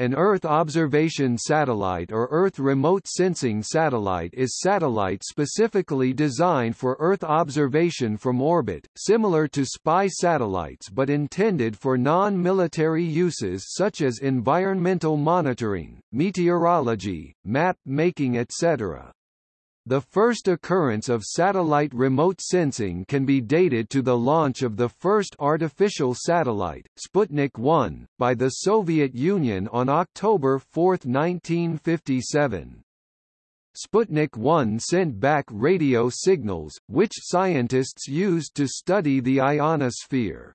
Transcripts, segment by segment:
An Earth observation satellite or Earth remote sensing satellite is satellite specifically designed for Earth observation from orbit, similar to spy satellites but intended for non-military uses such as environmental monitoring, meteorology, map making etc. The first occurrence of satellite remote sensing can be dated to the launch of the first artificial satellite, Sputnik 1, by the Soviet Union on October 4, 1957. Sputnik 1 sent back radio signals, which scientists used to study the ionosphere.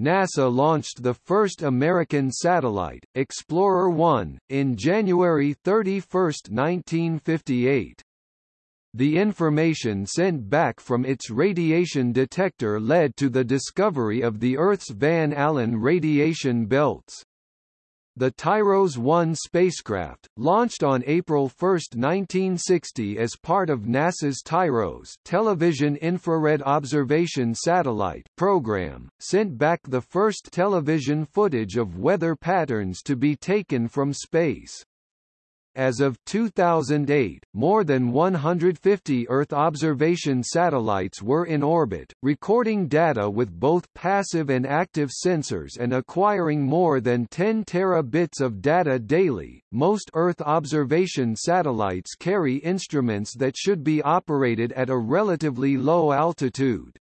NASA launched the first American satellite, Explorer 1, in January 31, 1958. The information sent back from its radiation detector led to the discovery of the Earth's Van Allen radiation belts. The TIROS 1 spacecraft, launched on April 1, 1960 as part of NASA's TIROS television infrared observation satellite program, sent back the first television footage of weather patterns to be taken from space. As of 2008, more than 150 Earth observation satellites were in orbit, recording data with both passive and active sensors and acquiring more than 10 terabits of data daily. Most Earth observation satellites carry instruments that should be operated at a relatively low altitude.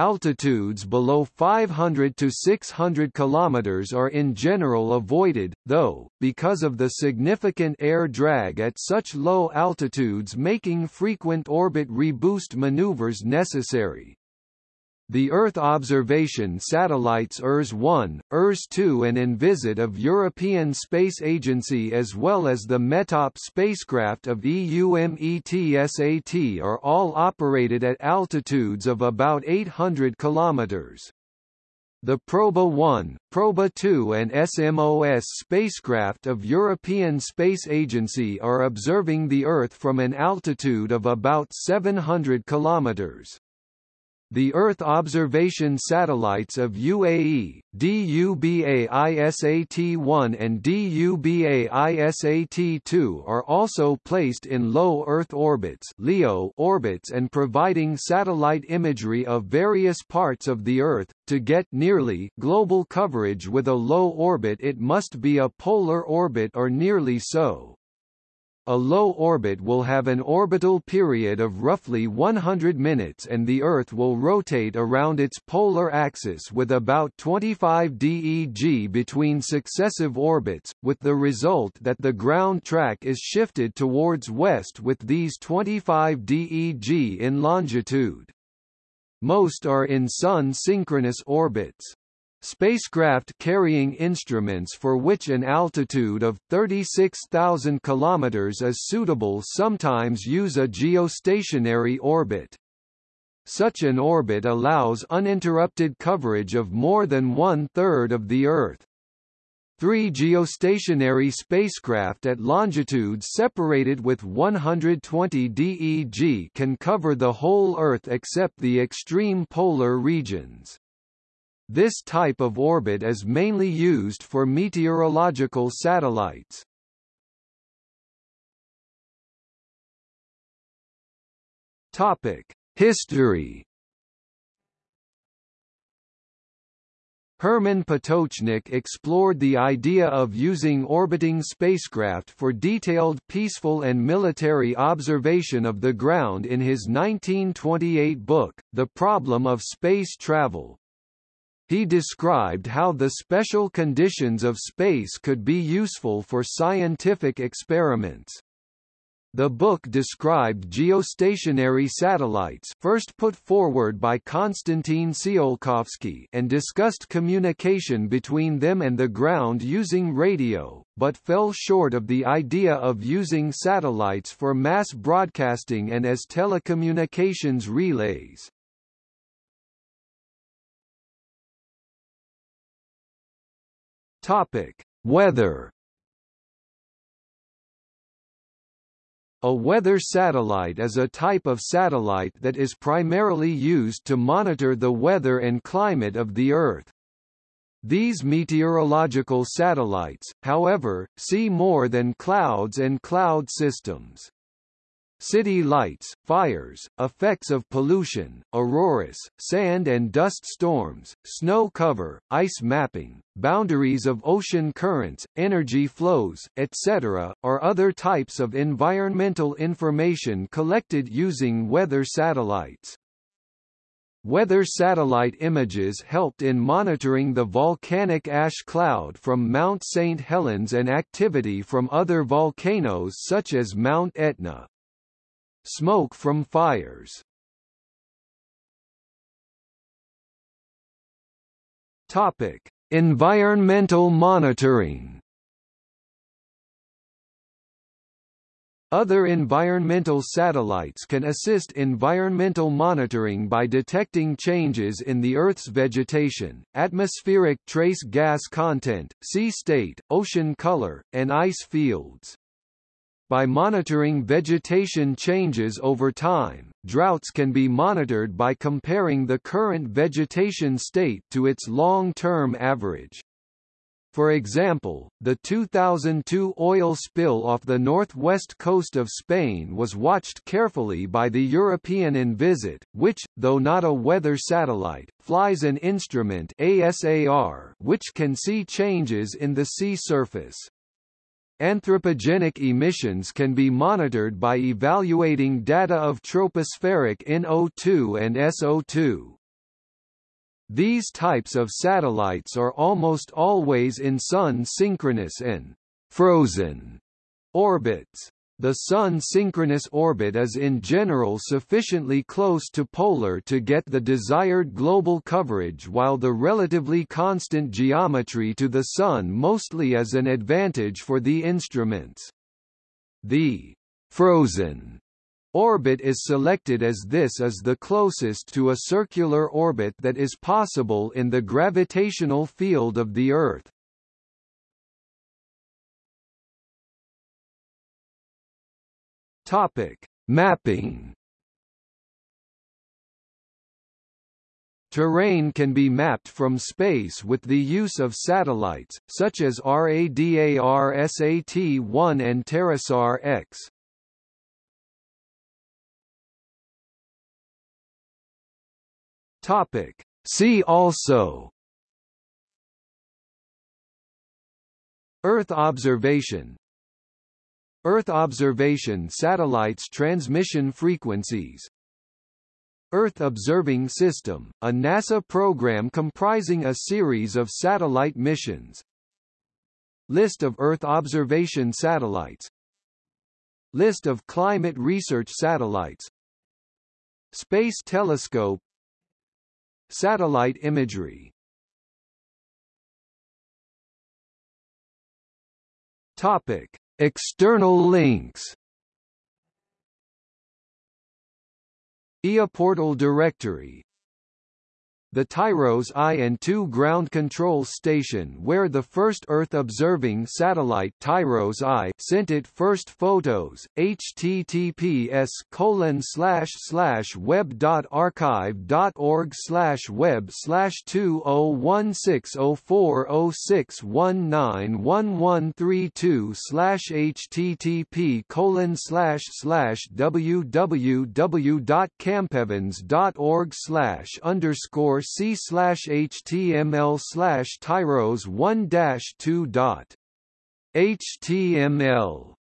Altitudes below 500 to 600 km are in general avoided, though, because of the significant air drag at such low altitudes making frequent orbit reboost maneuvers necessary. The Earth observation satellites ERS-1, ERS-2 and Envisat of European Space Agency as well as the METOP spacecraft of EUMETSAT are all operated at altitudes of about 800 kilometers. The Proba-1, Proba-2 and SMOS spacecraft of European Space Agency are observing the Earth from an altitude of about 700 kilometers. The Earth observation satellites of UAE, DubaiSat-1 and DubaiSat-2 are also placed in low Earth orbits (LEO) orbits and providing satellite imagery of various parts of the Earth. To get nearly global coverage with a low orbit it must be a polar orbit or nearly so. A low orbit will have an orbital period of roughly 100 minutes and the Earth will rotate around its polar axis with about 25 DEG between successive orbits, with the result that the ground track is shifted towards west with these 25 DEG in longitude. Most are in Sun-synchronous orbits. Spacecraft carrying instruments for which an altitude of 36,000 km is suitable sometimes use a geostationary orbit. Such an orbit allows uninterrupted coverage of more than one-third of the Earth. Three geostationary spacecraft at longitudes separated with 120 DEG can cover the whole Earth except the extreme polar regions. This type of orbit is mainly used for meteorological satellites. Topic: History. Herman Potočnik explored the idea of using orbiting spacecraft for detailed peaceful and military observation of the ground in his 1928 book, The Problem of Space Travel. He described how the special conditions of space could be useful for scientific experiments. The book described geostationary satellites first put forward by Konstantin Tsiolkovsky and discussed communication between them and the ground using radio, but fell short of the idea of using satellites for mass broadcasting and as telecommunications relays. Topic: Weather. A weather satellite is a type of satellite that is primarily used to monitor the weather and climate of the Earth. These meteorological satellites, however, see more than clouds and cloud systems. City lights, fires, effects of pollution, auroras, sand and dust storms, snow cover, ice mapping, boundaries of ocean currents, energy flows, etc., are other types of environmental information collected using weather satellites. Weather satellite images helped in monitoring the volcanic ash cloud from Mount St. Helens and activity from other volcanoes such as Mount Etna. Smoke from fires Topic: Environmental monitoring. Other environmental satellites can assist environmental monitoring by detecting changes in the Earth's vegetation, atmospheric trace gas content, sea state, ocean color, and ice fields. By monitoring vegetation changes over time, droughts can be monitored by comparing the current vegetation state to its long-term average. For example, the 2002 oil spill off the northwest coast of Spain was watched carefully by the European Envisat, which, though not a weather satellite, flies an instrument ASAR which can see changes in the sea surface. Anthropogenic emissions can be monitored by evaluating data of tropospheric NO2 and SO2. These types of satellites are almost always in Sun-synchronous and «frozen» orbits. The Sun-synchronous orbit is in general sufficiently close to polar to get the desired global coverage while the relatively constant geometry to the Sun mostly is an advantage for the instruments. The «frozen» orbit is selected as this is the closest to a circular orbit that is possible in the gravitational field of the Earth. Topic: Mapping. Terrain can be mapped from space with the use of satellites, such as RADARSAT-1 and TerraSAR-X. Topic. See also Earth observation Earth observation satellites transmission frequencies. Earth Observing System, a NASA program comprising a series of satellite missions. List of Earth observation satellites. List of climate research satellites. Space Telescope. Satellite imagery. Topic External links. eoPortal directory the TIROS I-2 ground control station where the first Earth-observing satellite TIROS I sent its first photos, https colon slash slash web dot archive dot org slash web slash two oh one six oh four oh six one nine one one three two slash http colon slash slash slash underscore c slash html slash tyros one dash two dot html